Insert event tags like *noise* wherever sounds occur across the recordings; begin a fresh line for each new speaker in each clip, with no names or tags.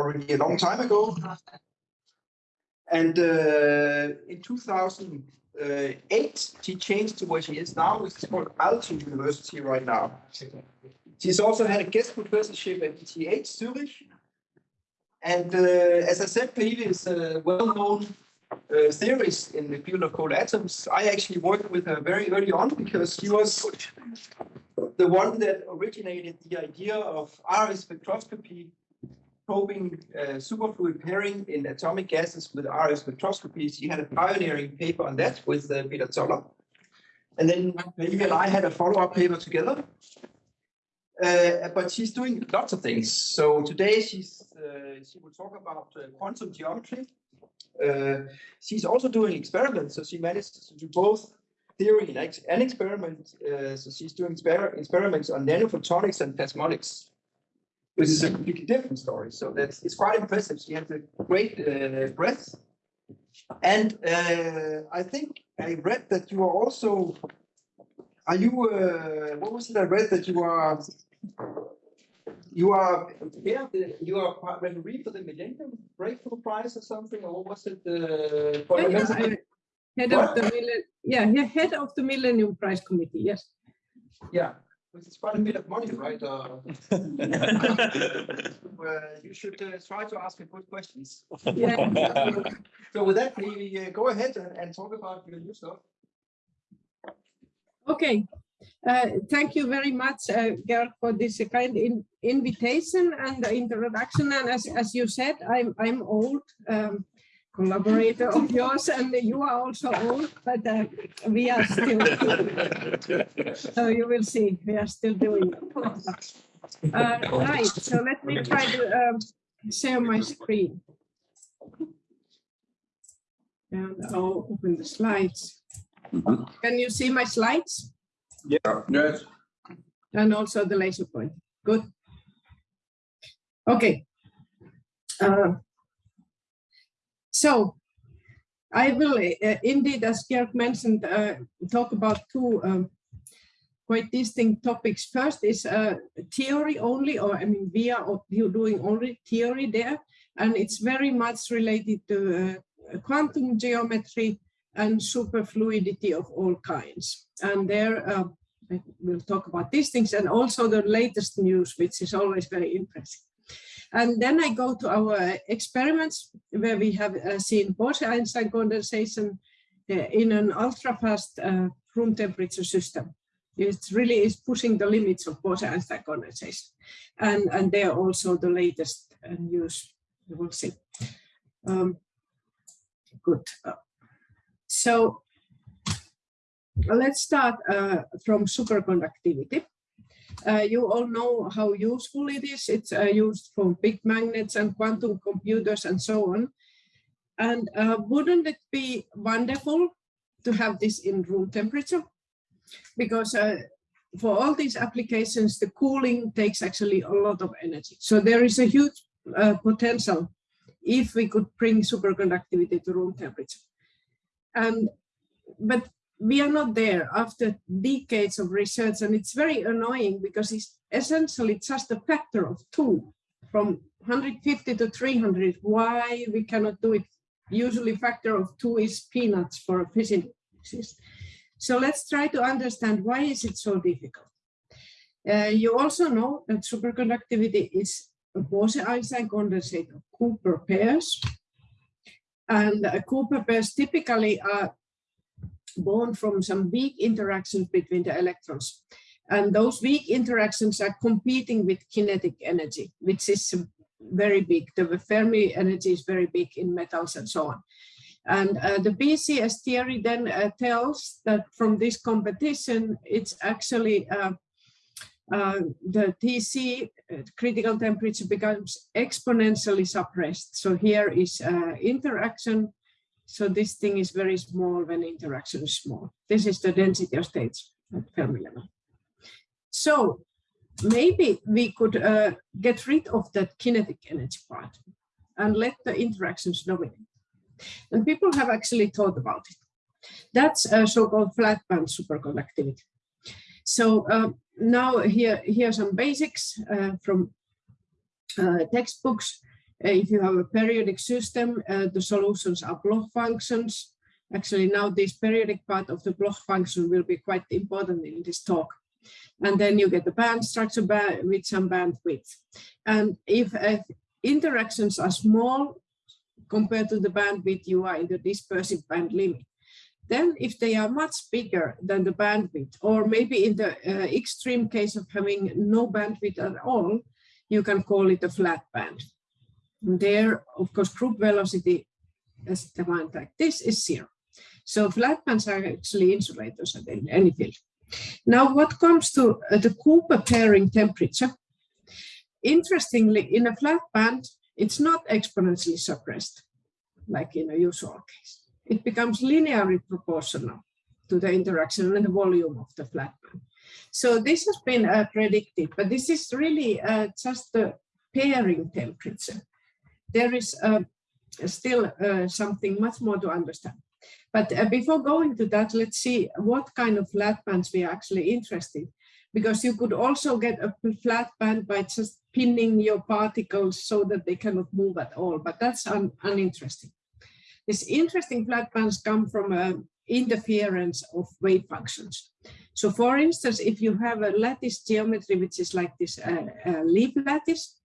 already a long time ago. And uh, in 2008, she changed to where she is now, which is called Aalto University right now. She's also had a guest professorship at ETH Zurich. And uh, as I said previously, a well-known uh, theories in the field of cold atoms. I actually worked with her very early on because she was the one that originated the idea of RF spectroscopy probing uh, superfluid pairing in atomic gases with RF spectroscopy. She had a pioneering paper on that with uh, Peter Zoller. And then Maria and I had a follow-up paper together. Uh, but she's doing lots of things. So today she's uh, she will talk about uh, quantum geometry. Uh, she's also doing experiments, so she manages to do both theory and, ex and experiment. Uh, so she's doing exper experiments on nanophotonics and plasmonics, which is a completely different story. So that's it's quite impressive. She has a great uh, breadth. And I think I read that you are also are you uh, what was it I read that you are you are yeah, the, you are referee for the Millennium Breakthrough Prize or something, or was it the uh,
yeah, head of the yeah, head of the Millennium Prize Committee? Yes.
Yeah, which is quite a bit of money, right? Uh, *laughs* uh, you should uh, try to ask me good questions. Yeah. *laughs* so with that, maybe uh, go ahead and, and talk about your new stuff.
Okay, uh, thank you very much, uh, Georg, for this kind in invitation and the introduction. And as, as you said, I'm I'm old um, collaborator of yours, and you are also old, but uh, we are still. *laughs* so you will see, we are still doing. Uh, right. So let me try to um, share my screen. And I'll open the slides. Mm -hmm. Can you see my slides?
Yeah. Yes.
And also the laser point. Good. Okay. Uh, so I will uh, indeed, as Georg mentioned, uh, talk about two um, quite distinct topics. First is uh, theory only, or I mean, we are doing only theory there, and it's very much related to uh, quantum geometry and superfluidity of all kinds. And there uh, we'll talk about these things and also the latest news, which is always very interesting. And then I go to our experiments where we have uh, seen Bose-Einstein condensation uh, in an ultra-fast uh, room temperature system. It really is pushing the limits of Bose-Einstein condensation. And, and they're also the latest uh, news, we will see. Um, good. So let's start uh, from superconductivity. Uh, you all know how useful it is. It's uh, used for big magnets and quantum computers and so on. And uh, wouldn't it be wonderful to have this in room temperature? Because uh, for all these applications, the cooling takes actually a lot of energy. So there is a huge uh, potential if we could bring superconductivity to room temperature. And but we are not there after decades of research and it's very annoying because it's essentially just a factor of two from 150 to 300 why we cannot do it? Usually factor of two is peanuts for a physicist. So let's try to understand why is it so difficult. Uh, you also know that superconductivity is a Bose-Einstein condensate of Cooper pairs. And uh, Cooper pairs typically are born from some weak interactions between the electrons. And those weak interactions are competing with kinetic energy, which is very big. The Fermi energy is very big in metals and so on. And uh, the BCS theory then uh, tells that from this competition, it's actually uh, uh the TC uh, critical temperature becomes exponentially suppressed. So here is uh, interaction so this thing is very small when interaction is small. This is the density of states at Fermi level. So maybe we could uh, get rid of that kinetic energy part and let the interactions dominate. And people have actually thought about it. That's a so-called flat band superconductivity. So uh, now here, here are some basics uh, from uh, textbooks. Uh, if you have a periodic system, uh, the solutions are Bloch functions. Actually, now this periodic part of the Bloch function will be quite important in this talk. And then you get the band structure with some bandwidth. And if interactions are small compared to the bandwidth, you are in the dispersive band limit. Then if they are much bigger than the bandwidth, or maybe in the uh, extreme case of having no bandwidth at all, you can call it a flat band. And there, of course, group velocity as defined like this is zero. So flat bands are actually insulators at any field. Now, what comes to uh, the Cooper pairing temperature? Interestingly, in a flat band, it's not exponentially suppressed, like in a usual case it becomes linearly proportional to the interaction and the volume of the flat band. So this has been uh, predicted, but this is really uh, just the pairing temperature. There is uh, still uh, something much more to understand. But uh, before going to that, let's see what kind of flat bands we are actually interested because you could also get a flat band by just pinning your particles so that they cannot move at all, but that's un uninteresting. These interesting flat bands come from uh, interference of wave functions. So for instance, if you have a lattice geometry, which is like this uh, uh, Lieb lattice,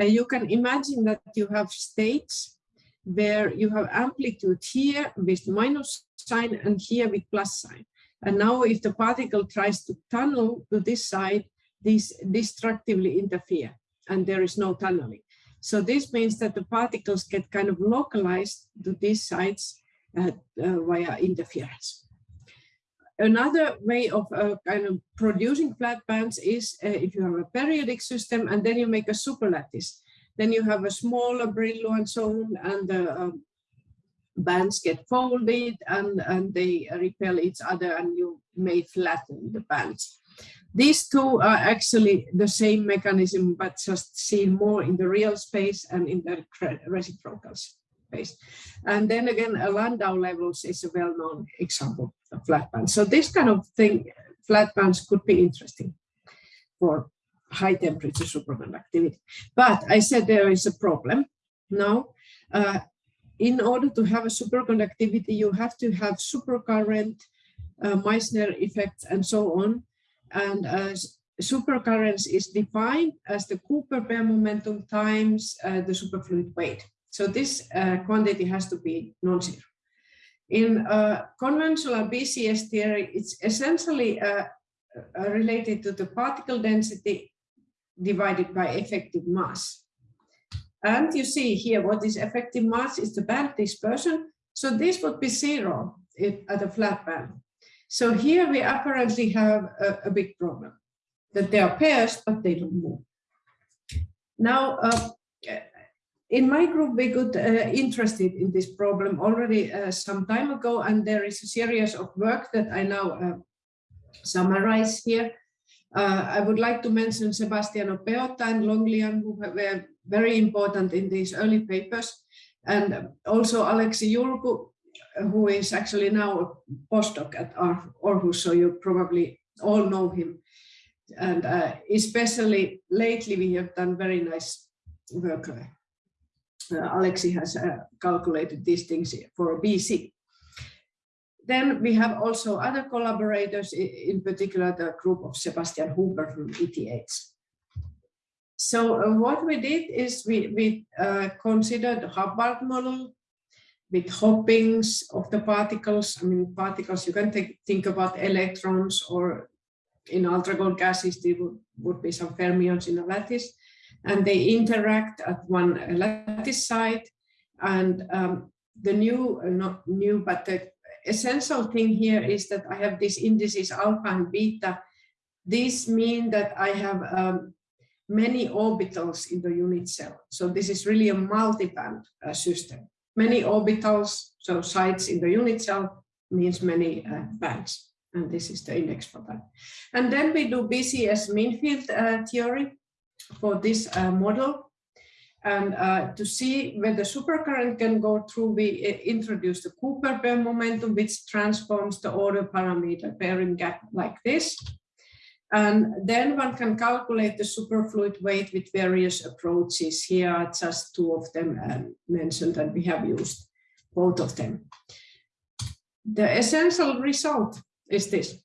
uh, you can imagine that you have states where you have amplitude here with minus sign and here with plus sign. And now if the particle tries to tunnel to this side, these destructively interfere and there is no tunneling. So this means that the particles get kind of localized to these sites uh, uh, via interference. Another way of uh, kind of producing flat bands is uh, if you have a periodic system and then you make a superlattice. Then you have a smaller so on, and the um, bands get folded and, and they repel each other and you may flatten the bands. These two are actually the same mechanism, but just seen more in the real space and in the reciprocal And then again, a Landau levels is a well-known example of flat bands. So this kind of thing, flat bands could be interesting for high temperature superconductivity. But I said there is a problem. Now, uh, in order to have a superconductivity, you have to have supercurrent, uh, Meissner effects, and so on and uh, supercurrents is defined as the Cooper pair momentum times uh, the superfluid weight. So this uh, quantity has to be non-zero. In uh, conventional BCS theory, it's essentially uh, uh, related to the particle density divided by effective mass. And you see here what is effective mass is the band dispersion. So this would be zero at a flat band. So here we apparently have a, a big problem, that they are pairs, but they don't move. Now, uh, in my group, we got uh, interested in this problem already uh, some time ago, and there is a series of work that I now uh, summarize here. Uh, I would like to mention Sebastiano Peotta and Long Liang, who were very important in these early papers, and also Aleksi Julku, who is actually now a postdoc at Aarhus, so you probably all know him. And uh, especially lately, we have done very nice work. Uh, Aleksi has uh, calculated these things for BC. Then we have also other collaborators, in particular the group of Sebastian Huber from ETH. So uh, what we did is we, we uh, considered Hubbard model with hoppings of the particles. I mean, particles, you can think, think about electrons or in ultra-cold gases, there would, would be some fermions in a lattice and they interact at one lattice site. And um, the new, not new, but the essential thing here is that I have these indices alpha and beta. These mean that I have um, many orbitals in the unit cell. So this is really a multi-band uh, system many orbitals, so sites in the unit cell means many uh, bands. And this is the index for that. And then we do BCS mean field uh, theory for this uh, model. And uh, to see where the supercurrent can go through, we introduce the Cooper pair momentum, which transforms the order parameter pairing gap like this. And then one can calculate the superfluid weight with various approaches. Here are just two of them um, mentioned and we have used both of them. The essential result is this.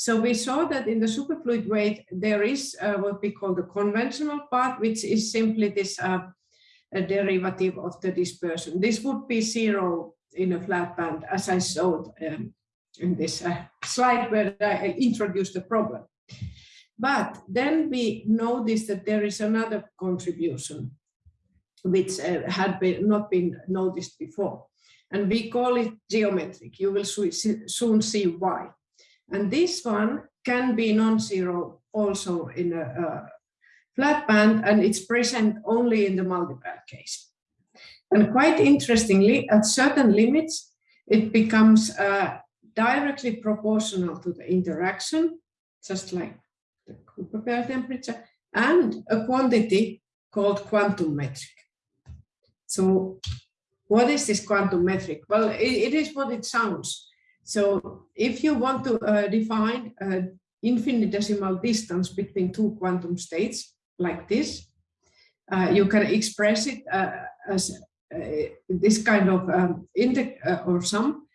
So we saw that in the superfluid weight, there is uh, what we call the conventional part, which is simply this uh, derivative of the dispersion. This would be zero in a flat band, as I showed um, in this uh, slide where I introduced the problem. But then we noticed that there is another contribution which uh, had been, not been noticed before. And we call it geometric. You will soon see why. And this one can be non-zero also in a, a, flat band, and it's present only in the multiband case. And quite interestingly, at certain limits, it becomes uh, directly proportional to the interaction, just like the Cooper pair temperature, and a quantity called quantum metric. So what is this quantum metric? Well, it, it is what it sounds. So if you want to uh, define an infinitesimal distance between two quantum states like this, uh, you can express it uh, as uh, this kind of um, index uh, or sum.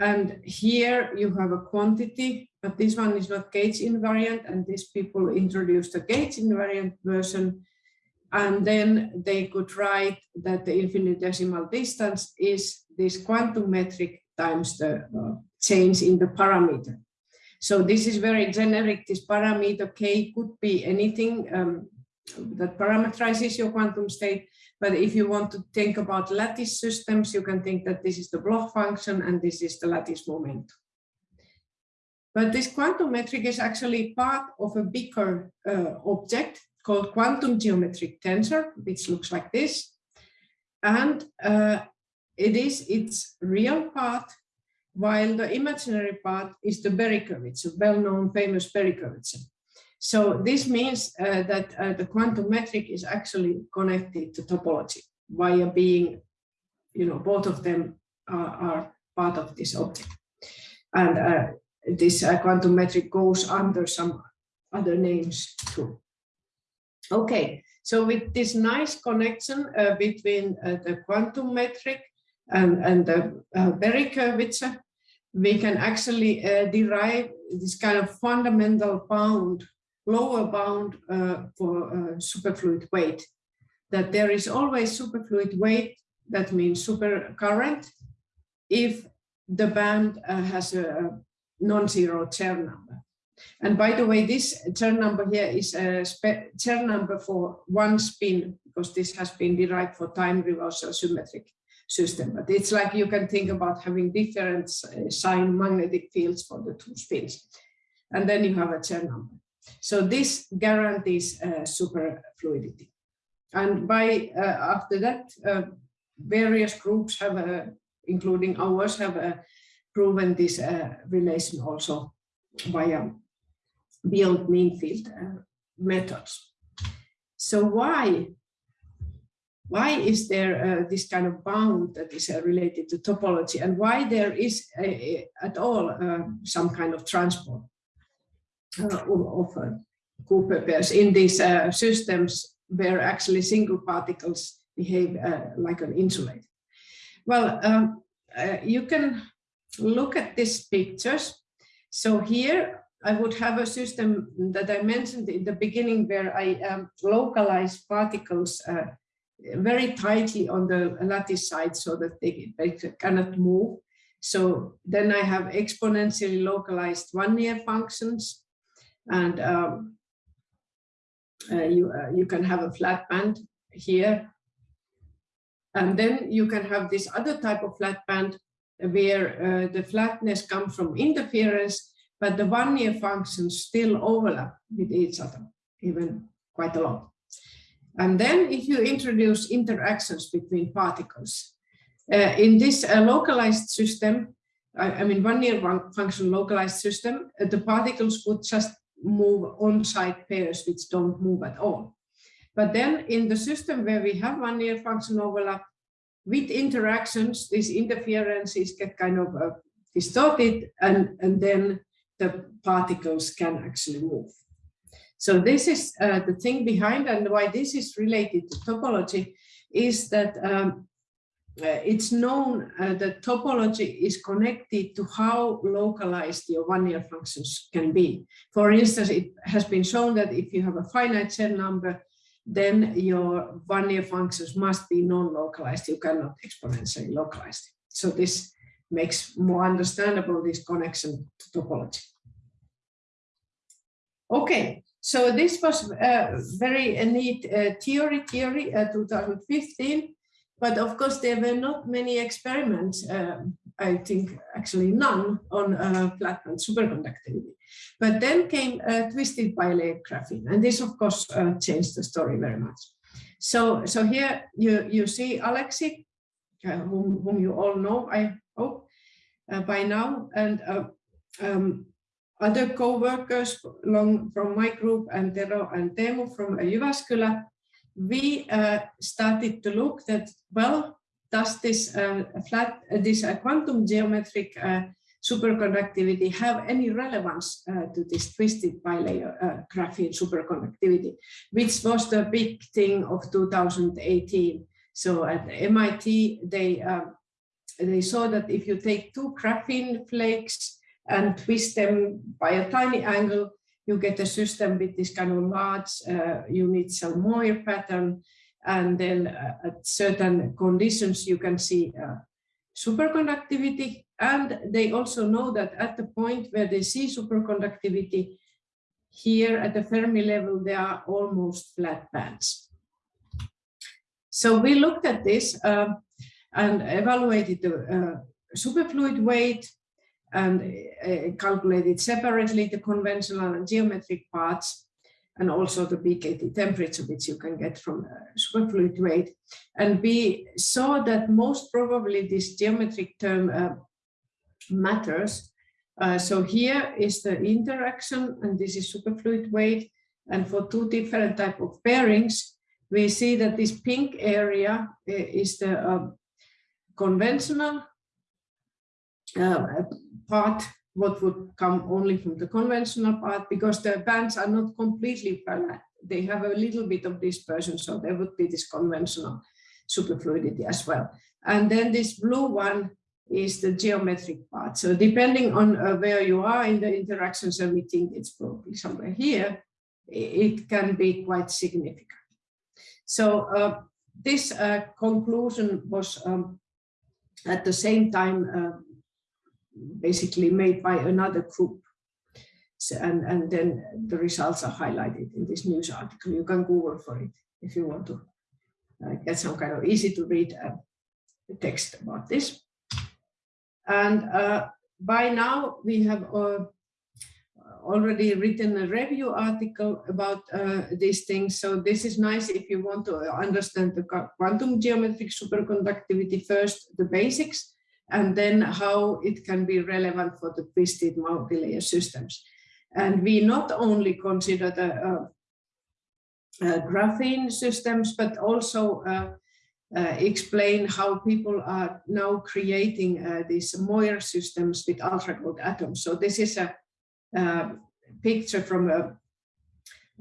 And here you have a quantity, but this one is not gauge invariant, and these people introduced a gauge invariant version and then they could write that the infinitesimal distance is this quantum metric times the uh, change in the parameter. So this is very generic. This parameter k could be anything um, that parameterizes your quantum state. But if you want to think about lattice systems, you can think that this is the Bloch function and this is the lattice momentum. But this quantum metric is actually part of a bigger uh, object called quantum geometric tensor, which looks like this. And uh, it is its real part, while the imaginary part is the Berry curvature, well-known famous Berry curvature. So this means uh, that uh, the quantum metric is actually connected to topology via being, you know, both of them are, are part of this object. And uh, this uh, quantum metric goes under some other names too. Okay, so with this nice connection uh, between uh, the quantum metric and, and the uh, Berry curvature, we can actually uh, derive this kind of fundamental bound, lower bound uh, for uh, superfluid weight. That there is always superfluid weight, that means supercurrent, if the band has a non-zero Chern number. And by the way, this Chern number here is a Chern number for one spin, because this has been derived for time reversal symmetric system. But it's like you can think about having different uh, sign magnetic fields for the two spins. And then you have a Chern number. So this guarantees uh, superfluidity. And by uh, after that, uh, various groups have, uh, including ours, have uh, proven this relation also via beyond mean field uh, methods. So why why is there uh, this kind of bound that is uh, related to topology and why there is at all uh, some kind of transport uh, of uh, Cooper pairs in these systems where actually single particles behave like an insulator? Well, um, you can look at these pictures. So here I would have a system that I mentioned in the beginning where I um, localize particles uh, very tightly on the lattice side so that they, they cannot move. So then I have exponentially localized Wannier functions and um, uh, you, uh, you can have a flat band here. And then you can have this other type of flat band where uh, the flatness comes from interference but the Wannier functions still overlap with each other, even quite a lot. And then if you introduce interactions between particles, uh, in this uh, localized system, I, I mean Wannier-function localized system, uh, the particles would just move on-site pairs which don't move at all. But then in the system where we have Wannier function overlap, with interactions, these interferences get kind of uh, distorted and, and then the particles can actually move. So this is uh, the thing behind and why this is related to topology is that um, uh, it's known uh, that topology is connected to how localized your Wannier functions can be. For instance, it has been shown that if you have a finite Chern number, then your Wannier functions must be non-localized. You cannot exponentially localize. So this makes more understandable this connection to topology. Okay, so this was a very neat uh, theory, theory uh, 2015. But of course, there were not many experiments, I think actually none, on uh, flat band superconductivity. But then came uh, twisted bilayer graphene, and this of course uh, changed the story very much. So, so here you, you see Aleksi, uh, whom, whom you all know, I hope, uh, by now, and uh, um, other co-workers from my group and Tero and Teemu from Jyväskylä we uh, started to look that, well, does this uh, flat, uh, this uh, quantum geometric uh, superconductivity have any relevance uh, to this twisted bilayer graphene superconductivity, which was the big thing of 2018. So at MIT, they, they saw that if you take two graphene flakes and twist them by a tiny angle, you get a system with this kind of large uh, unit cell Moiré pattern. And then uh, at certain conditions, you can see uh, superconductivity. And they also know that at the point where they see superconductivity, here at the Fermi level, there are almost flat bands. So we looked at this um, and evaluated the uh, superfluid weight and uh, calculated separately the conventional and geometric parts and also the BKT temperature, which you can get from uh, superfluid weight. And we saw that most probably this geometric term uh, matters. Uh, so here is the interaction, and this is superfluid weight. And for two different type of bearings, we see that this pink area uh, is the uh, conventional part what would come only from the conventional part because the bands are not completely flat. They have a little bit of dispersion, so there would be this conventional superfluidity as well. And then this blue one is the geometric part. So depending on uh, where you are in the interaction, so we think it's probably somewhere here, it can be quite significant. So uh, this uh, conclusion was um, at the same time uh, basically made by another group. So, and, and then the results are highlighted in this news article. You can Google for it if you want to uh, get some kind of easy to read uh, text about this. And uh, by now we have uh, already written a review article about uh, these things. So this is nice if you want to understand the quantum geometric superconductivity first, the basics, and then how it can be relevant for the twisted multi-layer systems. And we not only consider the uh, uh, graphene systems, but also uh, uh explain how people are now creating uh, these Moiré systems with ultra-cold atoms. So this is a, uh, picture from a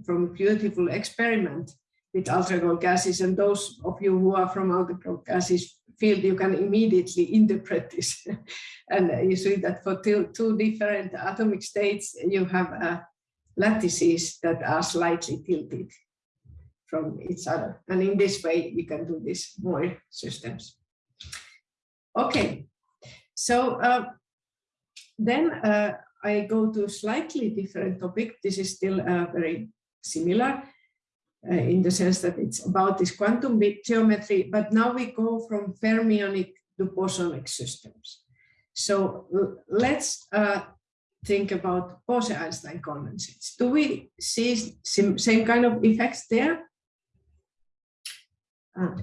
from a beautiful experiment with ultra-cold gases. And those of you who are from ultra-cold gases field, you can immediately interpret this. *laughs* and you see that for two, two different atomic states, you have uh, lattices that are slightly tilted from each other. And in this way, we can do this moiré systems. Okay, so uh, then uh, I go to a slightly different topic. This is still uh, very similar uh, in the sense that it's about this quantum geometry, but now we go from fermionic to bosonic systems. So let's uh, think about Bose-Einstein condensates. Do we see same, same kind of effects there? Uh,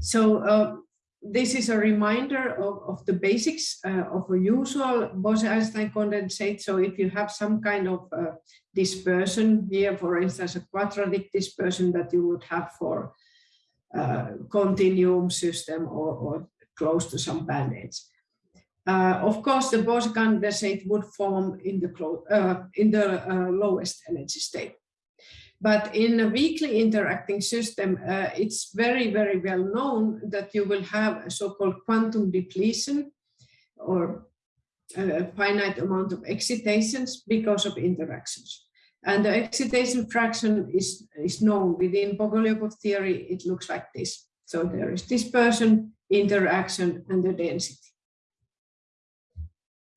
so uh, this is a reminder of, of the basics uh, of a usual Bose-Einstein condensate. So if you have some kind of uh, dispersion here, for instance, a quadratic dispersion that you would have for uh, continuum system or, or, close to some band edges. Uh, of course, the Bose condensate would form in the, uh, in the uh, lowest energy state. But in a weakly interacting system, uh, it's very, very well known that you will have a so-called quantum depletion or a finite amount of excitations because of interactions. And the excitation fraction is, is known within Bogoliubov theory, it looks like this. So there is dispersion, interaction, and the density.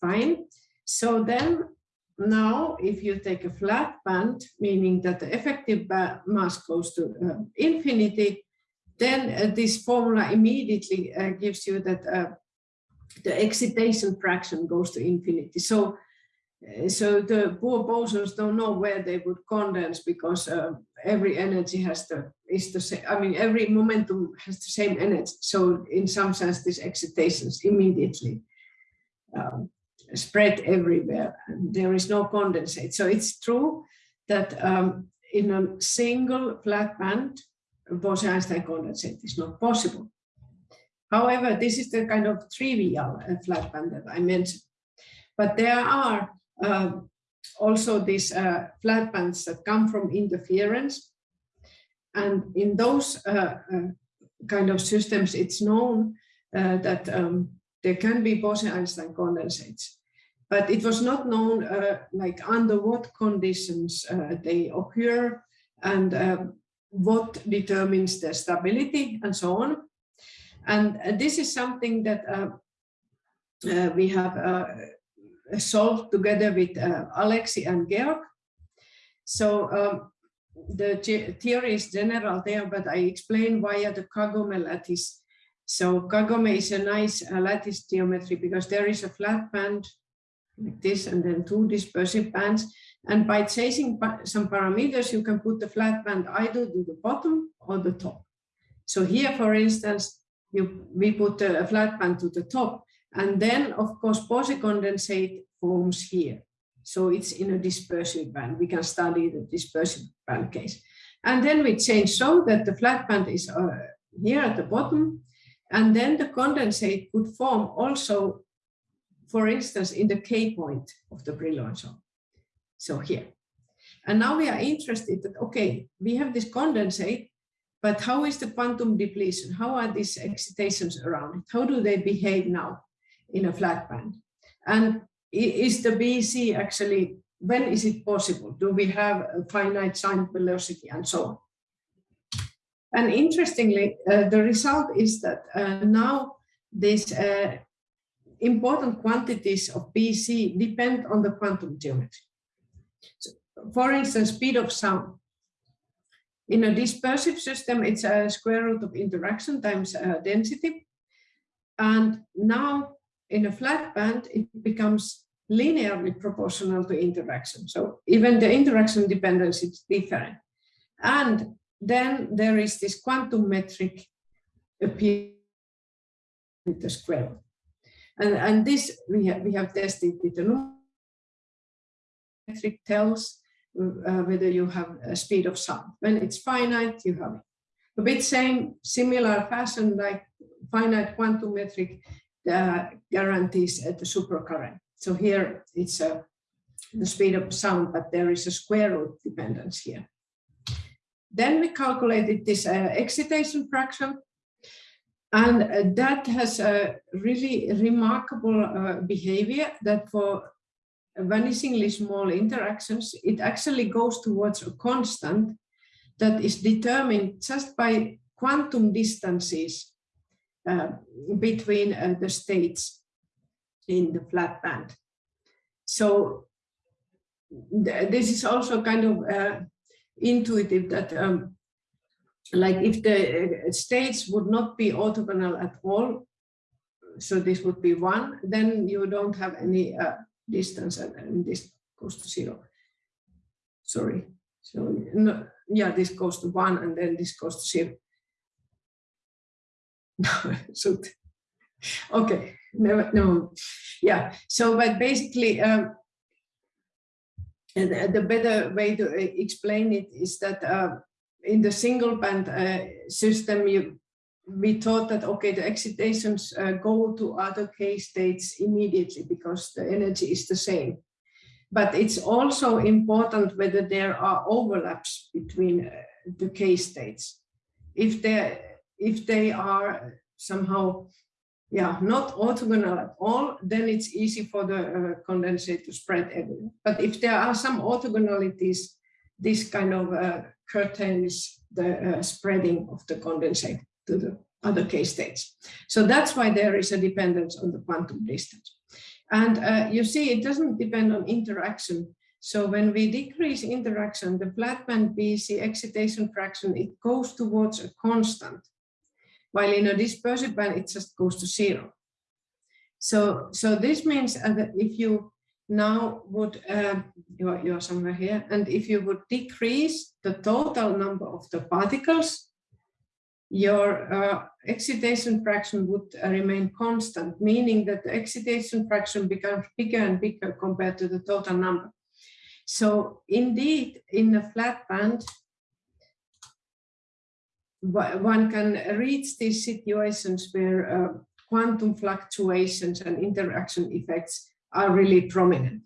Fine. So then now if you take a flat band, meaning that the effective mass goes to uh, infinity, then uh, this formula immediately uh, gives you that uh, the excitation fraction goes to infinity. So, uh, so the poor bosons don't know where they would condense because uh, every energy has the is the same. I mean, every momentum has the same energy. So, in some sense, this excitations immediately um, spread everywhere. There is no condensate. So it's true that um, in a single flat band, Bose-Einstein condensate is not possible. However, this is the kind of trivial uh, flat band that I mentioned. But there are uh, also these uh, flat bands that come from interference. And in those uh, uh kind of systems, it's known that um, there can be Bose-Einstein condensates. But it was not known like under what conditions they occur and what determines their stability and so on. And uh, this is something that uh, uh, we have solved together with Aleksi and Georg. So um, the theory is general there, but I explain via the Kagome lattice. So Kagome is a nice uh, lattice geometry because there is a flat band like this and then two dispersive bands. And by chasing some parameters, you can put the flat band either to the bottom or the top. So here, for instance, you, we put a flat band to the top. And then, of course, Bose condensate forms here. So it's in a dispersive band. We can study the dispersive band case. And then we change so that the flat band is uh, here at the bottom. And then the condensate could form also, for instance, in the K point of the Brillouin zone. So here. And now we are interested that, okay, we have this condensate but how is the quantum depletion? How are these excitations around it? How do they behave now in a flat band? And is the BEC actually, when is it possible? Do we have a finite sign velocity and so on? And interestingly, uh, the result is that uh, now this uh, important quantities of BEC depend on the quantum geometry. So, for instance, speed of sound. In a dispersive system, it's a square root of interaction times uh, density. And now in a flat band, it becomes linearly proportional to interaction. So even the interaction dependence is different. And then there is this quantum metric appear with the square root. And, and this we have, we have tested with the metric tells uh, whether you have a speed of sound. When it's finite, you have a bit same similar fashion like finite quantum metric uh, guarantees at the supercurrent. So here it's uh, the speed of sound, but there is a square root dependence here. Then we calculated this uh, excitation fraction, and uh, that has a really remarkable uh, behavior that for vanishingly small interactions, it actually goes towards a constant that is determined just by quantum distances uh, between uh, the states in the flat band. So th this is also kind of uh, intuitive that um, like if the uh, states would not be orthogonal at all, so this would be one, then you don't have any uh, distance and, and this goes to zero. Sorry. So no, yeah, this goes to one and then this goes to zero. *laughs* so okay, no, no, yeah. So, but basically, um, the, the better way to uh, explain it is that uh, in the single band uh, system, you we thought that, okay, the excitations uh, go to other K states immediately because the energy is the same. But it's also important whether there are overlaps between uh, the K states. If, if they are somehow yeah, not orthogonal at all, then it's easy for the uh, condensate to spread everywhere. But if there are some orthogonalities, this kind of uh, curtains the uh, spreading of the condensate to the other K states. So that's why there is a dependence on the quantum distance. And uh, you see, it doesn't depend on interaction. So when we decrease interaction, the flat band BEC excitation fraction, it goes towards a constant, while in a dispersive band, it just goes to zero. So, so this means that if you now would, uh, you're, you're somewhere here, and if you would decrease the total number of the particles, your uh, excitation fraction would uh, remain constant, meaning that the excitation fraction becomes bigger and bigger compared to the total number. So indeed, in a flat band, one can reach these situations where uh, quantum fluctuations and interaction effects are really prominent.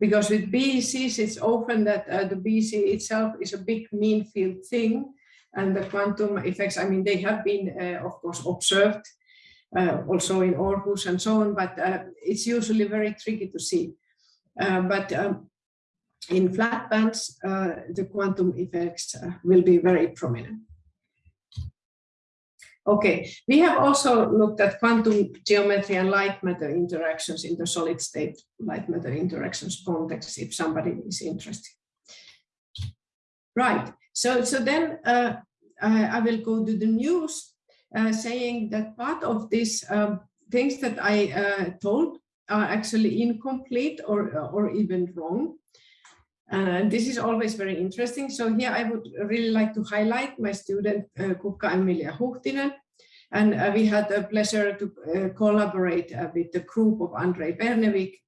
Because with BECs, it's often that uh, the BEC itself is a big mean field thing, and the quantum effects, I mean, they have been, uh, of course, observed uh, also in Aarhus and so on, but uh, it's usually very tricky to see. Uh, but um, in flat bands, uh, the quantum effects will be very prominent. Okay, we have also looked at quantum geometry and light matter interactions in the solid state light matter interactions context, if somebody is interested. Right, so, so then uh, I, I, will go to the news uh, saying that part of these um, things that I uh, told are actually incomplete or, or even wrong. And this is always very interesting. So here I would really like to highlight my student uh, Kukka Emilia Huhtinen. And uh, we had the pleasure to uh, collaborate uh, with the group of Andrei Bernevig,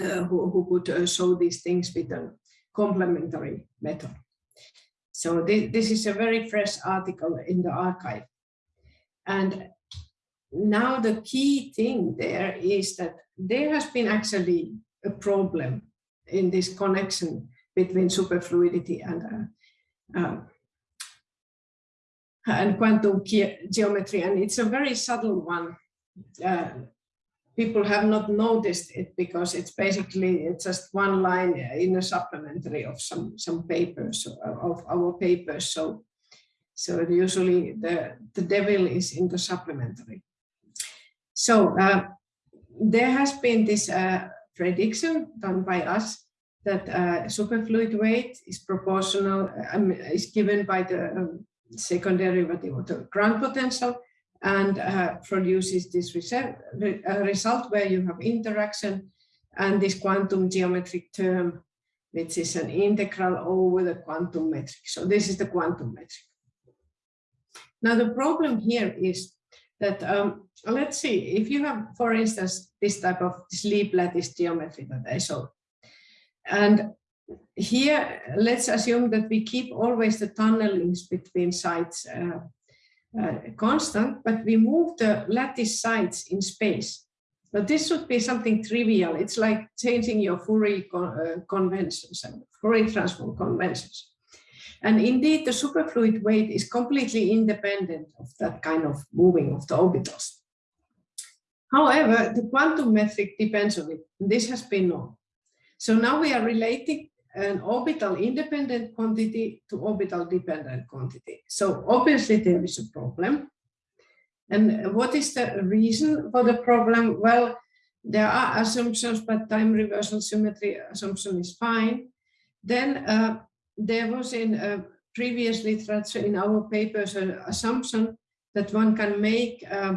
uh, who, who could uh, show these things with a complementary method. So this is a very fresh article in the arXiv. And now the key thing there is that there has been actually a problem in this connection between superfluidity and uh, uh, and quantum geometry, and it's a very subtle one. Uh, people have not noticed it because it's basically it's just one line in a supplementary of some some papers of our papers. So so usually the the devil is in the supplementary. So uh, there has been this uh, prediction done by us that uh, superfluid weight is proportional um, is given by the um, second derivative of the grand potential and uh, produces this result, uh, result where you have interaction and this quantum geometric term, which is an integral over the quantum metric. So this is the quantum metric. Now the problem here is that, um, let's see, if you have, for instance, this type of Lieb lattice geometry that I showed, and here, let's assume that we keep always the tunnelings between sites uh, uh, constant, but we move the lattice sites in space. But this should be something trivial. It's like changing your Fourier con uh, conventions and Fourier transform conventions. And indeed, the superfluid weight is completely independent of that kind of moving of the orbitals. However, the quantum metric depends on it. This has been known. So now we are relating an orbital independent quantity to orbital dependent quantity. So obviously there is a problem. And what is the reason for the problem? Well, there are assumptions, but time reversal symmetry assumption is fine. Then uh, there was in uh, previous literature in our papers an assumption that one can make uh,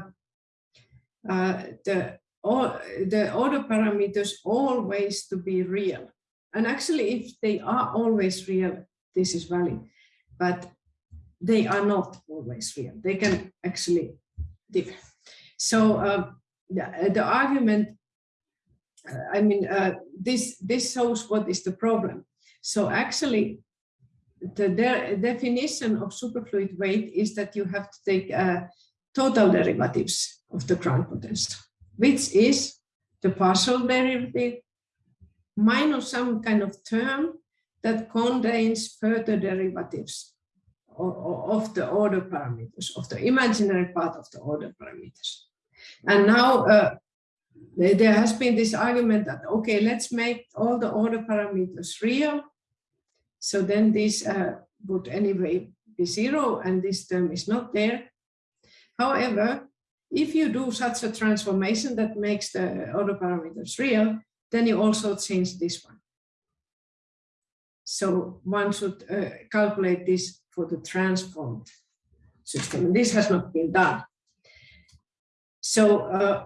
uh the, all, the order parameters always to be real. And actually, if they are always real, this is valid, but they are not always real. They can actually differ. So uh, the, the argument, uh, I mean, uh, this, this shows what is the problem. So actually, the de definition of superfluid weight is that you have to take uh, total derivatives of the grand potential, which is the partial derivative minus some kind of term that contains further derivatives of the order parameters, of the imaginary part of the order parameters. And now uh, there has been this argument that, okay, let's make all the order parameters real. So then this uh, would anyway be zero and this term is not there. However, if you do such a transformation that makes the other parameters real, then you also change this one. So one should uh, calculate this for the transformed system. And this has not been done. So uh,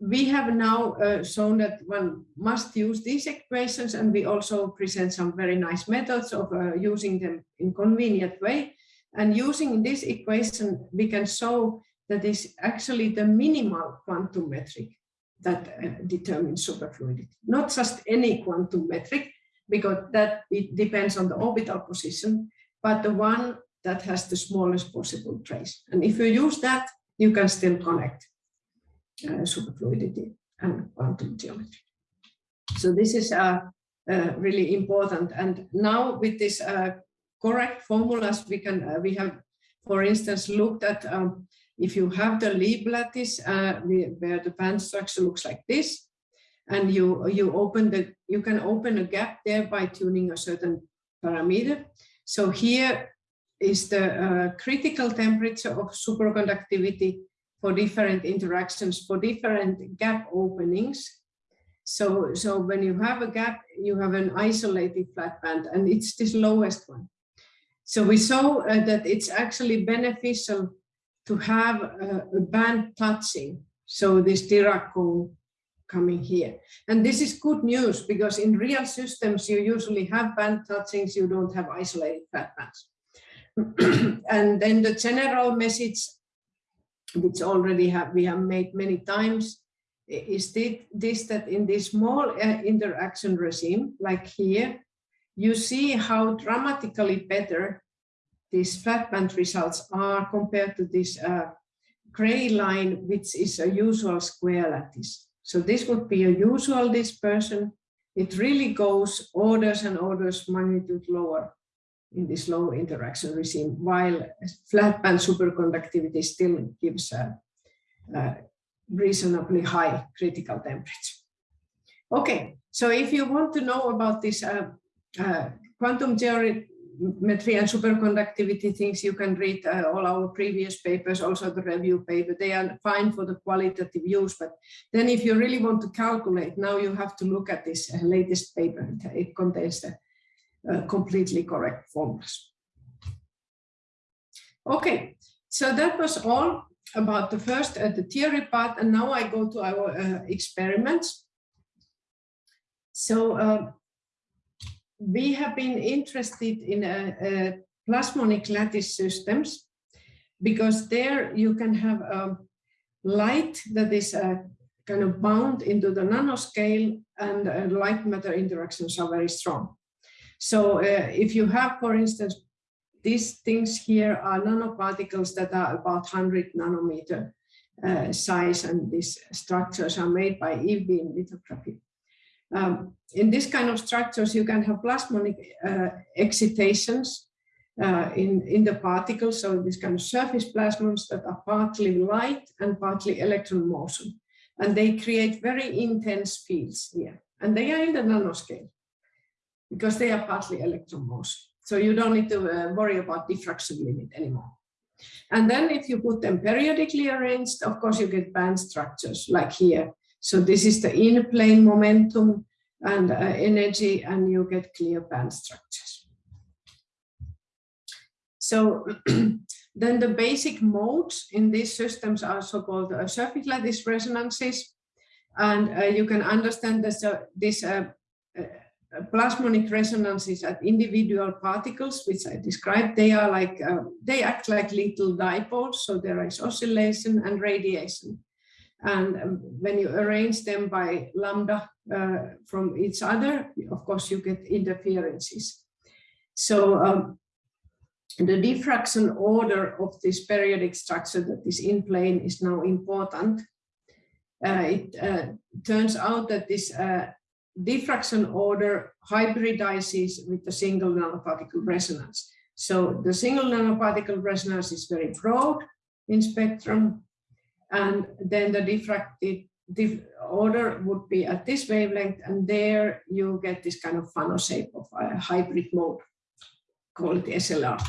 we have now uh, shown that one must use these equations and we also present some very nice methods of uh, using them in convenient way. And using this equation, we can show that is actually the minimal quantum metric that uh, determines superfluidity, not just any quantum metric, because that it depends on the orbital position, but the one that has the smallest possible trace. And if you use that, you can still connect superfluidity and quantum geometry. So this is uh, uh, really important. And now with this uh, correct formulas, we can uh, we have, for instance, looked at um, if you have the Lieb lattice uh, where the band structure looks like this, and you you open the you can open a gap there by tuning a certain parameter. So here is the uh, critical temperature of superconductivity for different interactions for different gap openings. So, so when you have a gap, you have an isolated flat band and it's this lowest one. So we saw uh, that it's actually beneficial to have a, a band touching. So this Dirac cone coming here. And this is good news because in real systems, you usually have band touchings, you don't have isolated flat bands. *clears throat* and then the general message, which already have we have made many times, is this that in this small uh, interaction regime, like here, you see how dramatically better these flat band results are compared to this uh, gray line, which is a usual square lattice. So this would be a usual dispersion. It really goes orders and orders magnitude lower in this low interaction regime, while flat band superconductivity still gives a, a reasonably high critical temperature. Okay, so if you want to know about this uh, uh, quantum geometry and superconductivity things, you can read uh, all our previous papers, also the review paper. They are fine for the qualitative use, but then if you really want to calculate, now you have to look at this uh, latest paper. It contains the uh, completely correct formulas. Okay, so that was all about the first, uh, the theory part, and now I go to our uh, experiments. So uh, we have been interested in a, a plasmonic lattice systems because there you can have a light that is uh, kind of bound into the nanoscale and uh, light matter interactions are very strong. So uh, if you have, for instance, these things here are nanoparticles that are about 100 nanometer uh, size and these structures are made by e-beam lithography. Um, in this kind of structures, you can have plasmonic uh, excitations uh, in, in the particles, so these kind of surface plasmons that are partly light and partly electron motion. And they create very intense fields here. And they are in the nanoscale because they are partly electron motion. So you don't need to uh, worry about diffraction limit anymore. And then if you put them periodically arranged, of course you get band structures like here. So this is the in-plane momentum and uh, energy and you get clear band structures. So *clears throat* then the basic modes in these systems are so-called uh, surface lattice resonances. And uh, you can understand this, uh, this uh, uh, plasmonic resonances at individual particles, which I described, they are like, they act like little dipoles. So there is oscillation and radiation. And um, when you arrange them by lambda uh, from each other, of course, you get interferences. So um, the diffraction order of this periodic structure that is in plane is now important. Uh, it uh, turns out that this uh, diffraction order hybridizes with the single nanoparticle resonance. So the single nanoparticle resonance is very broad in spectrum, and then the diffracted diff order would be at this wavelength, and there you get this kind of funnel shape of a hybrid mode called SLR.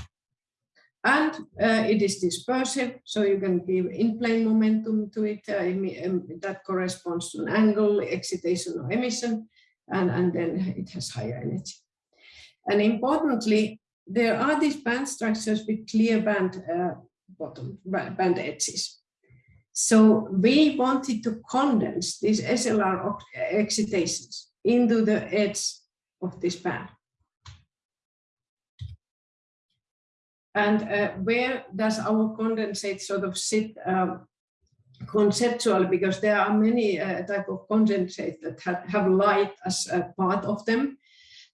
And uh, it is dispersive, so you can give in-plane momentum to it. Uh, that corresponds to an angle, excitation or emission, and, and then it has higher energy. And importantly, there are these band structures with clear band uh, bottom, band edges. So we wanted to condense these SLR excitations into the edge of this band. And uh, where does our condensate sort of sit um, conceptually? Because there are many uh, type of condensates that have, have, light as a part of them.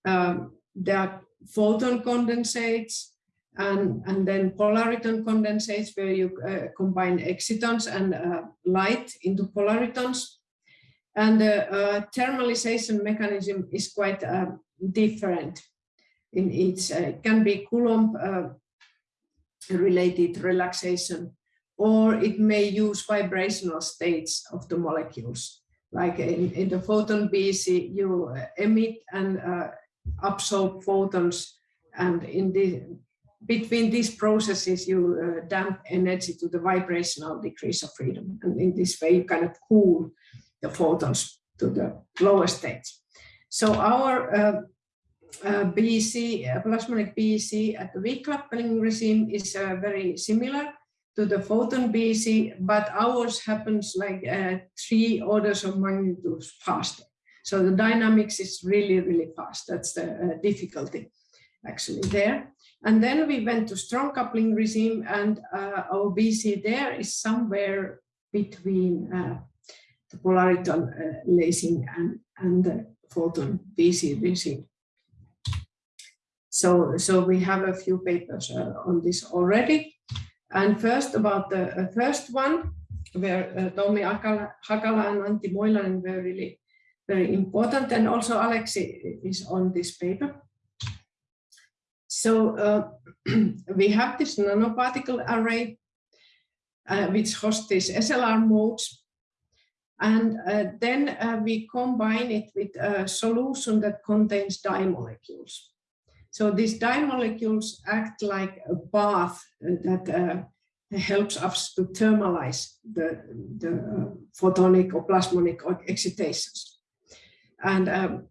Um, there are photon condensates, and, and then polariton condensates where you uh, combine excitons and uh, light into polaritons. And the uh, thermalization mechanism is quite uh, different in each. Uh, it can be Coulomb uh, related relaxation, or it may use vibrational states of the molecules. Like in, in the photon BEC, you emit and absorb photons and in the between these processes, you uh, damp energy to the vibrational degrees of freedom. And in this way, you kind of cool the photons to the lower states. So our uh, uh, BEC, uh, plasmonic BEC at the weak coupling regime is uh, very similar to the photon BC, but ours happens like uh, three orders of magnitude faster. So the dynamics is really, really fast. That's the uh, difficulty actually there. And then we went to strong coupling regime and uh, our BC there is somewhere between uh, the polariton uh, lasing and, and the photon BC regime. So, so we have a few papers uh, on this already. And first about the uh, first one, where uh, Tommi Hakala, Hakala and Antti Moilanen were really very important. And also Aleksi is on this paper. So uh, *clears throat* we have this nanoparticle array, uh, which hosts these SLR modes. And uh, then uh, we combine it with a solution that contains dye molecules. So these dye molecules act like a bath that uh, helps us to thermalize the, the photonic or plasmonic excitations. And um,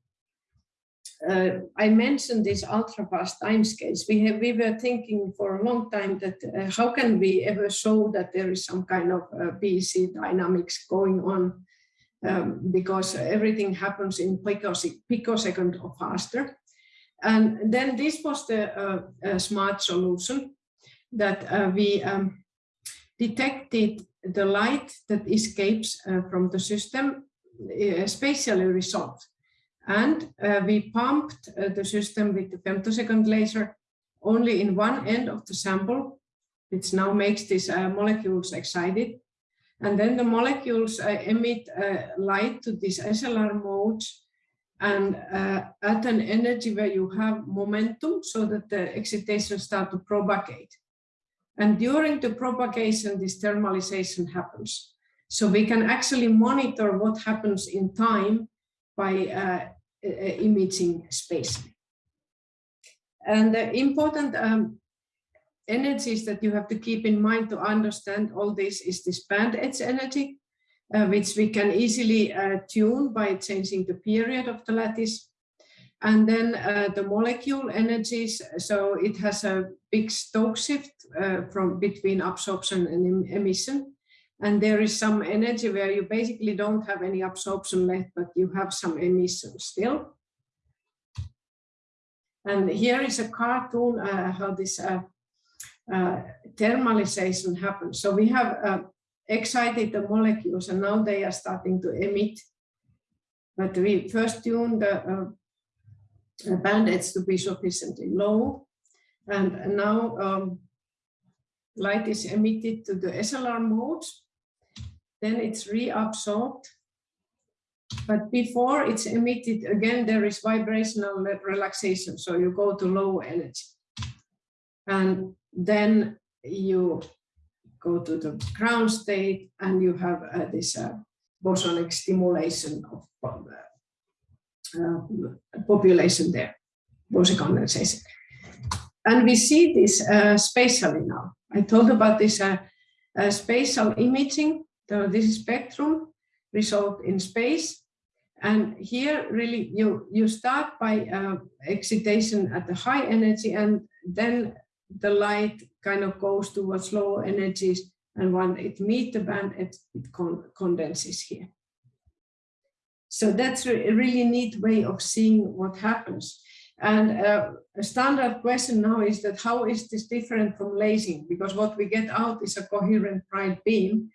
uh, I mentioned these ultra fast timescales. We have we were thinking for a long time that uh, how can we ever show that there is some kind of uh, BEC dynamics going on um, because everything happens in picosecond or faster. And then this was the uh, smart solution that uh, we um, detected the light that escapes uh, from the system spatially resolved. And uh, we pumped uh, the system with the femtosecond laser only in one end of the sample, which now makes these uh, molecules excited. And then the molecules uh, emit uh, light to these SLR modes and uh, at an energy where you have momentum so that the excitation start to propagate. And during the propagation, this thermalization happens. So we can actually monitor what happens in time by uh, imaging space. And the important um, energies that you have to keep in mind to understand all this is this band edge energy, uh, which we can easily uh, tune by changing the period of the lattice. And then uh, the molecule energies, so it has a big Stokes shift uh, from between absorption and emission. And there is some energy where you basically don't have any absorption left, but you have some emission still. And here is a cartoon uh, how this uh, thermalization happens. So we have excited the molecules and now they are starting to emit. But we first tune the uh, edge to be sufficiently low. And now um, light is emitted to the SLR modes, then it's reabsorbed. But before it's emitted, again, there is vibrational relaxation. So you go to low energy. And then you go to the ground state and you have uh, this uh, bosonic stimulation of uh, uh population there, boson condensation. And we see this uh, spatially now. I told about this uh, spatial imaging. So this spectrum result in space. And here really you, you start by excitation at the high energy and then the light kind of goes towards lower energies and when it meets the band, it, it con condenses here. So that's a really neat way of seeing what happens. And uh, a standard question now is that how is this different from lasing? Because what we get out is a coherent bright beam.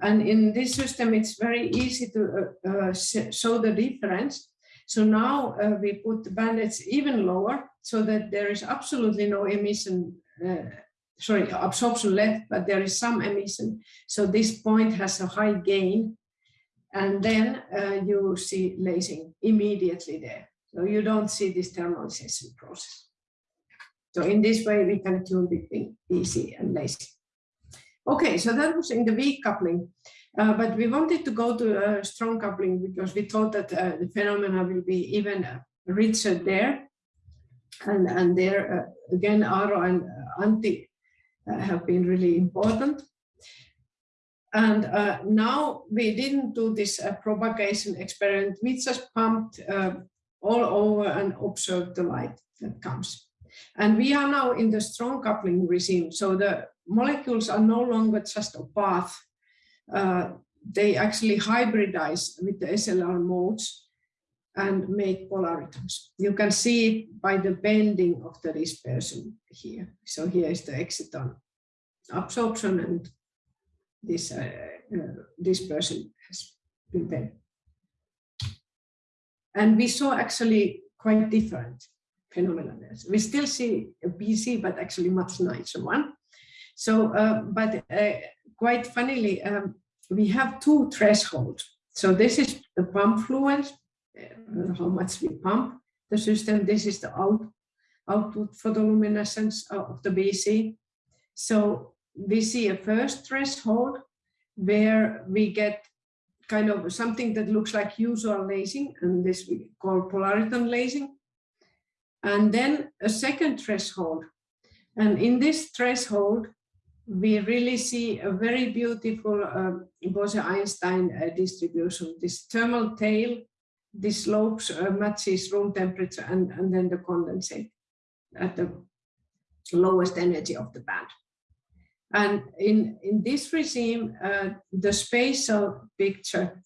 And in this system, it's very easy to uh, uh, show the difference. So now uh, we put the band edges even lower so that there is absolutely no emission, uh, sorry, absorption left, but there is some emission. So this point has a high gain. And then uh, you see lasing immediately there. So you don't see this thermalization process. So in this way, we can tune between BEC and lasing. Okay, so that was in the weak coupling, uh, but we wanted to go to uh, strong coupling because we thought that uh, the phenomena will be even uh, richer there. And, and there, uh, again, Aaro and uh, Antti have been really important. And now we didn't do this propagation experiment. We just pumped all over and observe the light that comes. And we are now in the strong coupling regime. So the molecules are no longer just a path. Uh, they actually hybridize with the SLR modes and make polaritons. You can see it by the bending of the dispersion here. So here is the exciton absorption and this uh, uh, dispersion has been bent. And we saw actually quite different phenomena. We still see a BC, but actually much nicer one. So, uh, but uh, quite funnily, um, we have two thresholds. So this is the pump fluence, uh, how much we pump the system. This is the out, output photoluminescence of the BC. So we see a first threshold where we get kind of something that looks like usual lasing, and this we call polariton lasing. And then a second threshold. And in this threshold, we really see a very beautiful uh, Bose-Einstein uh, distribution. This thermal tail, this slopes uh, matches room temperature and, and then the condensate at the lowest energy of the band. And in, in this regime, uh, the spatial picture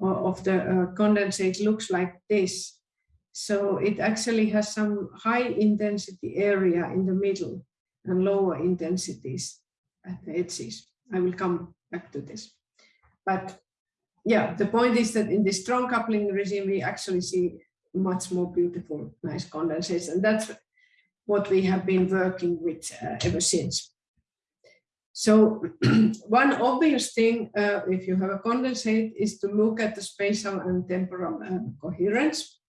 of the uh, condensate looks like this. So it actually has some high intensity area in the middle and lower intensities at the edges. I will come back to this. But yeah, the point is that in the strong coupling regime, we actually see much more beautiful, nice condensates. And that's what we have been working with uh, ever since. So *clears throat* one obvious thing, uh, if you have a condensate, is to look at the spatial and temporal uh, coherence.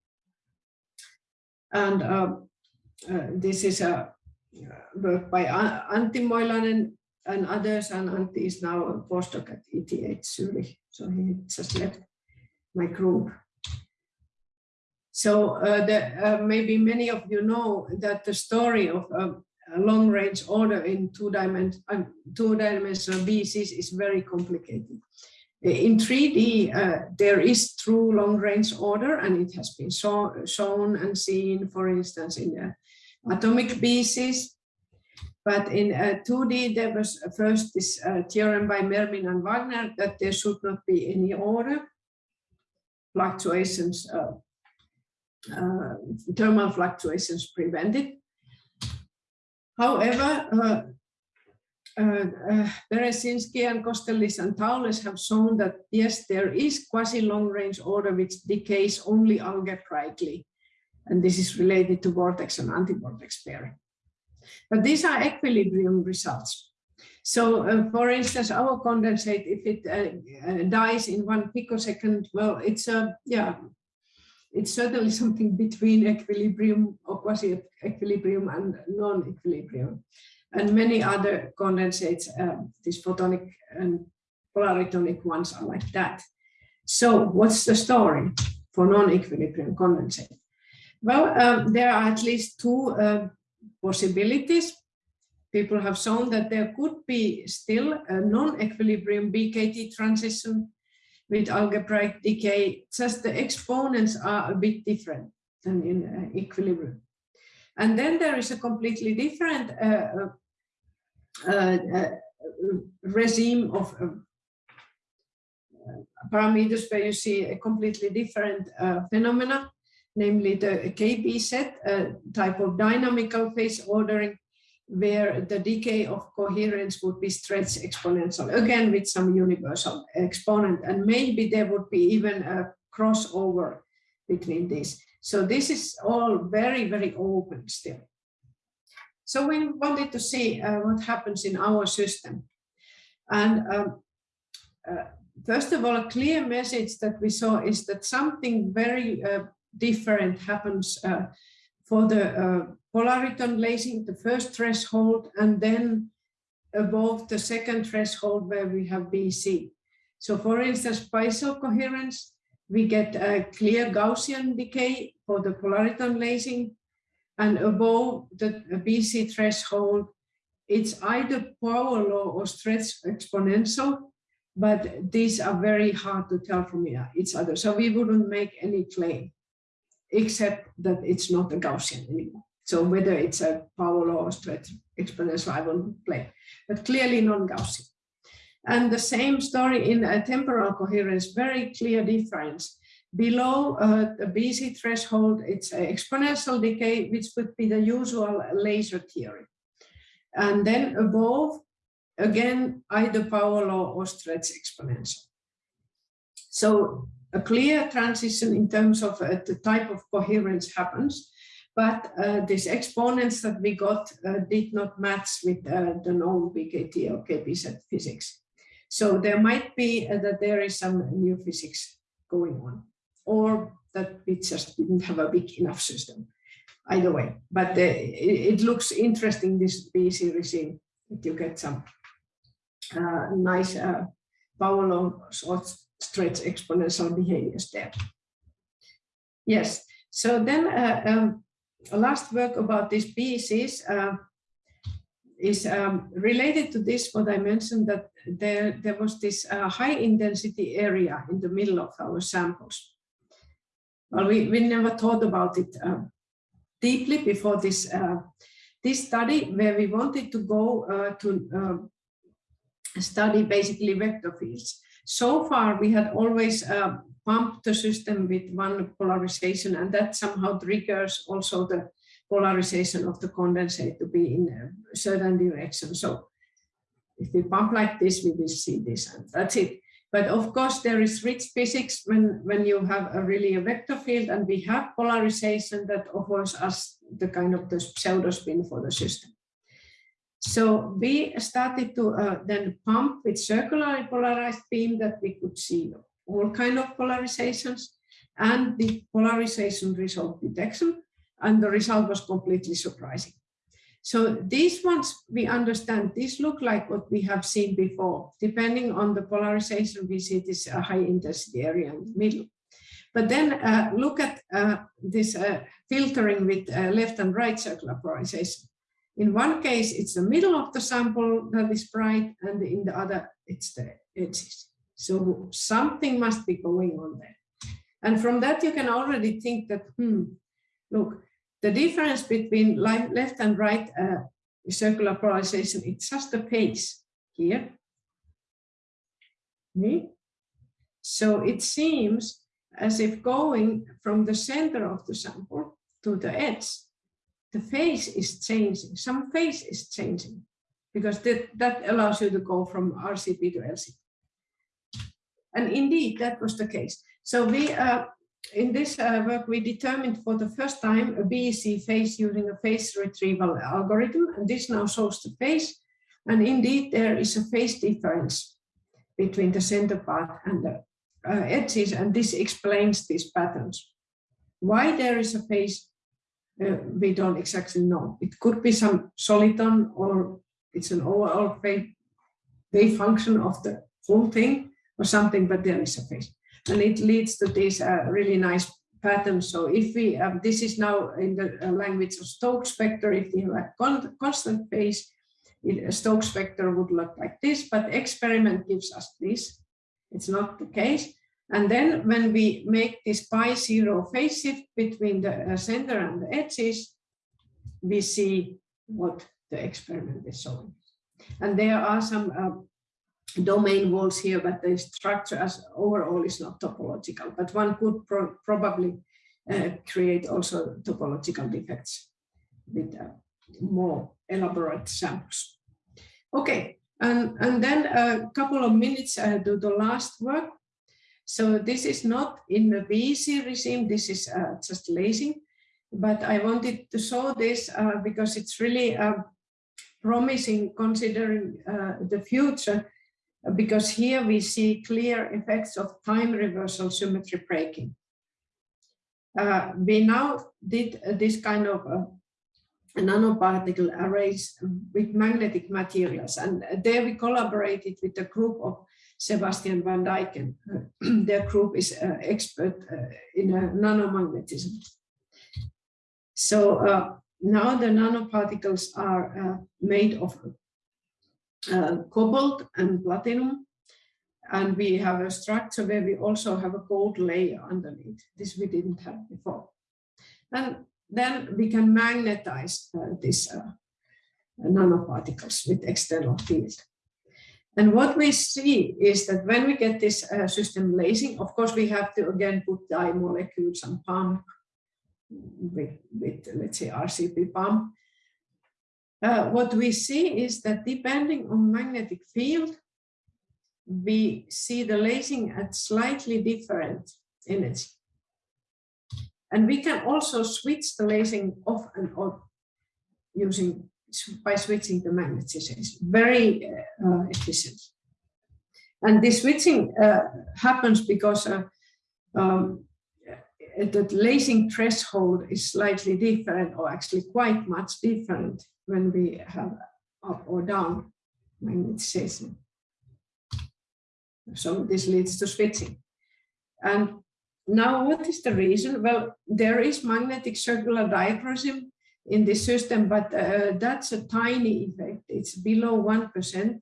And uh, uh this is a work by Antti Moilanen and others, and Antti is now a postdoc at ETH Zurich, so he just left my group. So uh, the, maybe many of you know that the story of long range order in two, dimension, uh, two dimensional BCs is very complicated. In 3D, uh, there is true long range order and it has been show, shown and seen, for instance, in the atomic BCs. But in uh, 2D, there was first this uh, theorem by Mermin and Wagner that there should not be any order. Fluctuations, uh, uh thermal fluctuations prevented. However, uh, uh, uh, Berezinskii and Kosterlitz and Thouless have shown that yes, there is quasi-long-range order which decays only algebraically. And this is related to vortex and anti-vortex pairing. But these are equilibrium results. So uh, for instance, our condensate, if it uh, uh, dies in one picosecond, well, it's a, yeah, it's certainly *laughs* something between equilibrium or quasi-equilibrium and non-equilibrium. And many other condensates, uh, these photonic and polaritonic ones are like that. So what's the story for non-equilibrium condensate? Well, um, there are at least two uh, possibilities. People have shown that there could be still a non-equilibrium BKT transition with algebraic decay, just the exponents are a bit different than in uh, equilibrium. And then there is a completely different uh, uh, uh regime of uh, parameters where you see a completely different phenomena, namely the KPZ a type of dynamical phase ordering where the decay of coherence would be stretched exponential, again with some universal exponent, and maybe there would be even a crossover between these. So this is all very, very open still. So we wanted to see uh, what happens in our system. And um, uh, first of all, a clear message that we saw is that something very uh, different happens uh, for the uh, polariton lasing, the first threshold, and then above the second threshold where we have BC. So for instance, spatial coherence, we get a clear Gaussian decay for the polariton lasing, and above the BC threshold, it's either power law or stretch exponential, but these are very hard to tell from each other. So we wouldn't make any claim except that it's not a Gaussian anymore. So whether it's a power law or stretch exponential, I won't play, but clearly non-Gaussian. And the same story in a temporal coherence, very clear difference. Below uh, the BC threshold, it's exponential decay, which would be the usual laser theory. And then above, again, either power law or stretch exponential. So a clear transition in terms of uh, the type of coherence happens, but uh, these exponents that we got uh, did not match with uh, the known BKT or KPZ physics. So there might be uh, that there is some new physics going on, or that we just didn't have a big enough system. Either way, but uh, it, it, looks interesting, this BC regime, that you get some nice power laws stretch exponential behaviors there. Yes, so then uh, um, last work about these BCs uh, is um, related to this, what I mentioned that there, there was this uh, high intensity area in the middle of our samples. Well, we, we never thought about it uh, deeply before this, uh, this study where we wanted to go uh, to study basically vector fields. So far, we had always uh, pumped the system with one polarization, and that somehow triggers also the polarization of the condensate to be in a certain direction. So if we pump like this, we will see this, and that's it. But of course, there is rich physics when, when you have a really a vector field and we have polarization that offers us the kind of the pseudo spin for the system. So we started to uh, then pump with circularly polarized beam that we could see all kind of polarizations and the polarization result detection. And the result was completely surprising. So these ones we understand, these look like what we have seen before. Depending on the polarization, we see this uh, high intensity area in the middle. But then uh, look at uh, this uh, filtering with uh, left and right circular polarization. In one case, it's the middle of the sample that is bright, and in the other, it's the edges. So something must be going on there. And from that, you can already think that, hmm, look, the difference between left and right uh, circular polarization, it's just the pace here. Okay. So it seems as if going from the center of the sample to the edge the phase is changing. Some phase is changing because that, that allows you to go from RCP to LCP. And indeed, that was the case. So we uh, in this uh, work, we determined for the first time a BEC phase using a phase retrieval algorithm, and this now shows the phase. And indeed, there is a phase difference between the center part and the uh, edges, and this explains these patterns. Why there is a phase, uh, we don't exactly know. It could be some soliton or it's an overall phase, wave function of the whole thing or something, but there is a phase and it leads to this uh, really nice pattern. So if we, um, this is now in the uh, language of Stokes vector, if we have a con constant phase, it, a Stokes vector would look like this, but experiment gives us this. It's not the case. And then when we make this pi zero phase shift between the uh, center and the edges, we see what the experiment is showing. And there are some uh, domain walls here, but the structure as overall is not topological, but one could pro probably uh, create also topological defects with uh, more elaborate samples. Okay, and, and then a couple of minutes uh, to the last work. So this is not in the BEC regime, this is uh, just lasing, but I wanted to show this uh, because it's really uh, promising considering the future because here we see clear effects of time reversal symmetry breaking. Uh, we now did uh, this kind of uh, nanoparticle arrays with magnetic materials and there we collaborated with a group of Sebastian van Dijken. *clears throat* Their group is uh, expert uh, in uh, nanomagnetism. So now the nanoparticles are made of uh, cobalt and platinum. And we have a structure where we also have a gold layer underneath. This we didn't have before. And then we can magnetize uh, these uh, nanoparticles with external field. And what we see is that when we get this uh, system lasing, of course, we have to again put dye molecules and pump with, with let's say RCP pump uh, what we see is that depending on magnetic field, we see the lasing at slightly different energy. And we can also switch the lasing off and on using by switching the magnetism. very uh, uh, efficient. And this switching uh, happens because uh, um, the lasing threshold is slightly different or actually quite much different when we have up or down magnetization. So this leads to switching. And now what is the reason? Well, there is magnetic circular dichroism in this system, but uh, that's a tiny effect. It's below 1%.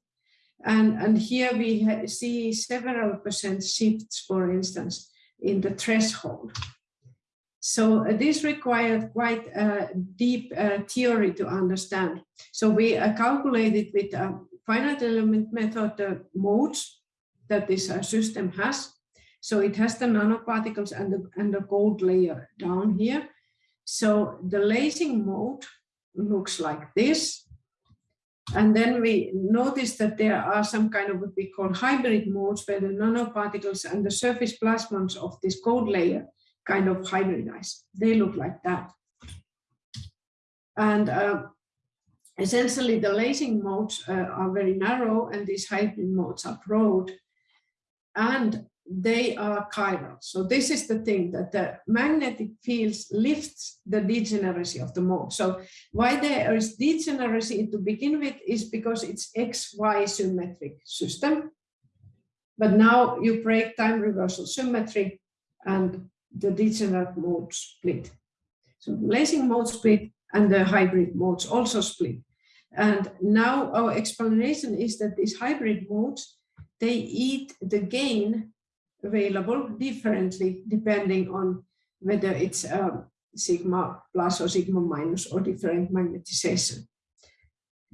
And, and here we see several percent shifts, for instance, in the threshold. So uh, this required quite a deep uh, theory to understand. So we uh, calculated with a finite element method the modes that this uh, system has. So it has the nanoparticles and the, and the gold layer down here. So the lasing mode looks like this. And then we notice that there are some kind of what we call hybrid modes where the nanoparticles and the surface plasmons of this gold layer kind of hybridize. They look like that. And uh, essentially the lasing modes uh, are very narrow and these hybrid modes are broad and they are chiral. So this is the thing that the magnetic fields lifts the degeneracy of the mode. So why there is degeneracy to begin with is because it's XY symmetric system. But now you break time reversal symmetry and the degenerate mode split. So the lasing mode split and the hybrid modes also split. And now our explanation is that these hybrid modes, they eat the gain available differently depending on whether it's sigma plus or sigma minus or different magnetization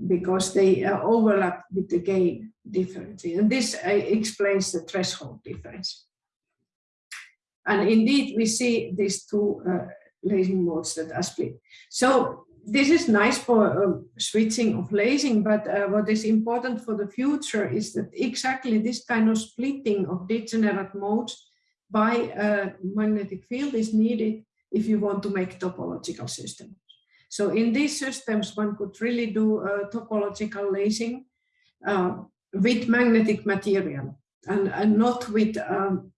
because they uh, overlap with the gain differently. And this uh, explains the threshold difference. And indeed, we see these two uh, lasing modes that are split. So this is nice for um, switching of lasing, but uh, what is important for the future is that exactly this kind of splitting of degenerate modes by a magnetic field is needed if you want to make topological systems. So in these systems, one could really do uh, topological lasing uh, with magnetic material and, and not with, um,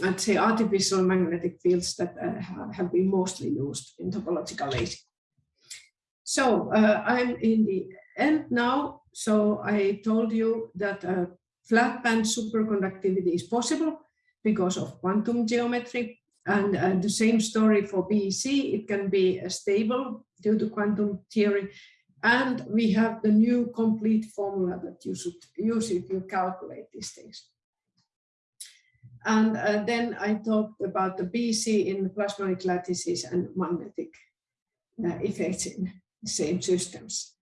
let's say, artificial magnetic fields that uh, have been mostly used in topological lasing. So uh, I'm in the end now. So I told you that uh, flat band superconductivity is possible because of quantum geometry. And uh, the same story for BEC, it can be uh, stable due to quantum theory. And we have the new complete formula that you should use if you calculate these things. And uh, then I talked about the BEC in plasmonic lattices and magnetic uh, effects in same systems.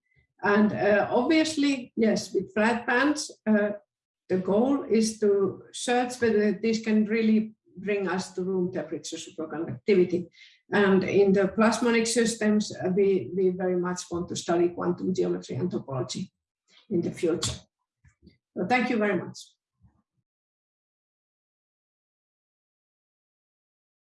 And uh, obviously, yes, with flat bands, uh, the goal is to search whether this can really bring us to room temperature superconductivity. And in the plasmonic systems, uh, we, we very much want to study quantum geometry and topology in the future. So thank you very much.